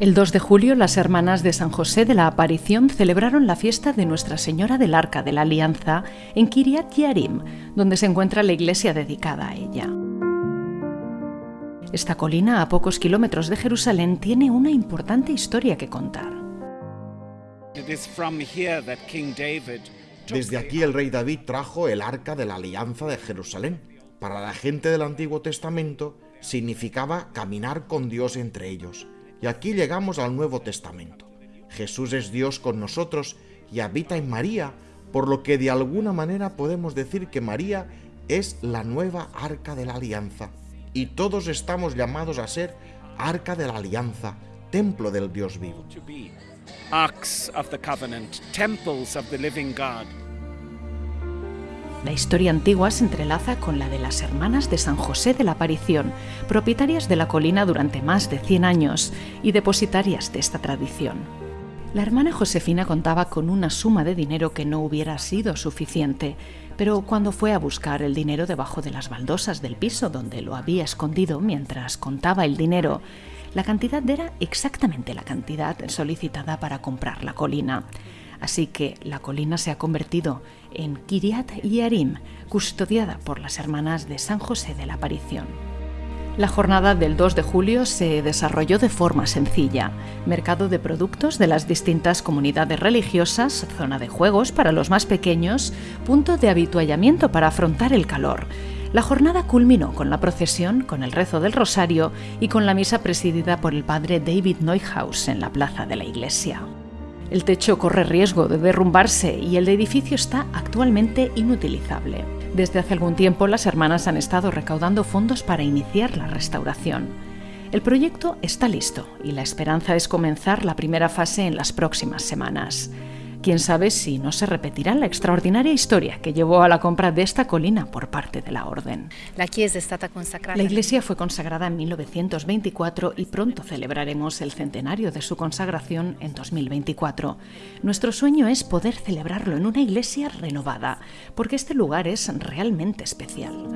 El 2 de julio, las hermanas de San José de la Aparición celebraron la fiesta de Nuestra Señora del Arca de la Alianza en Kiryat Yarim, donde se encuentra la iglesia dedicada a ella. Esta colina, a pocos kilómetros de Jerusalén, tiene una importante historia que contar. Desde aquí el rey David trajo el arca de la alianza de Jerusalén. Para la gente del Antiguo Testamento significaba caminar con Dios entre ellos. Y aquí llegamos al Nuevo Testamento. Jesús es Dios con nosotros y habita en María, por lo que de alguna manera podemos decir que María es la nueva arca de la alianza. Y todos estamos llamados a ser arca de la alianza, templo del Dios vivo. La historia antigua se entrelaza con la de las hermanas de San José de la Aparición, propietarias de la colina durante más de 100 años y depositarias de esta tradición. La hermana Josefina contaba con una suma de dinero que no hubiera sido suficiente, pero cuando fue a buscar el dinero debajo de las baldosas del piso donde lo había escondido mientras contaba el dinero, la cantidad era exactamente la cantidad solicitada para comprar la colina. Así que la colina se ha convertido en Kiriat Yarim, custodiada por las hermanas de San José de la Aparición. La jornada del 2 de julio se desarrolló de forma sencilla. Mercado de productos de las distintas comunidades religiosas, zona de juegos para los más pequeños, punto de habituallamiento para afrontar el calor. La jornada culminó con la procesión, con el rezo del rosario y con la misa presidida por el padre David Neuhaus en la plaza de la iglesia. El techo corre riesgo de derrumbarse y el edificio está actualmente inutilizable. Desde hace algún tiempo las hermanas han estado recaudando fondos para iniciar la restauración. El proyecto está listo y la esperanza es comenzar la primera fase en las próximas semanas. Quién sabe si no se repetirá la extraordinaria historia que llevó a la compra de esta colina por parte de la Orden. La, iglesia fue consagrada en 1924 y pronto celebraremos el centenario de su consagración en 2024. Nuestro sueño es poder celebrarlo en una iglesia renovada, porque este lugar es realmente especial.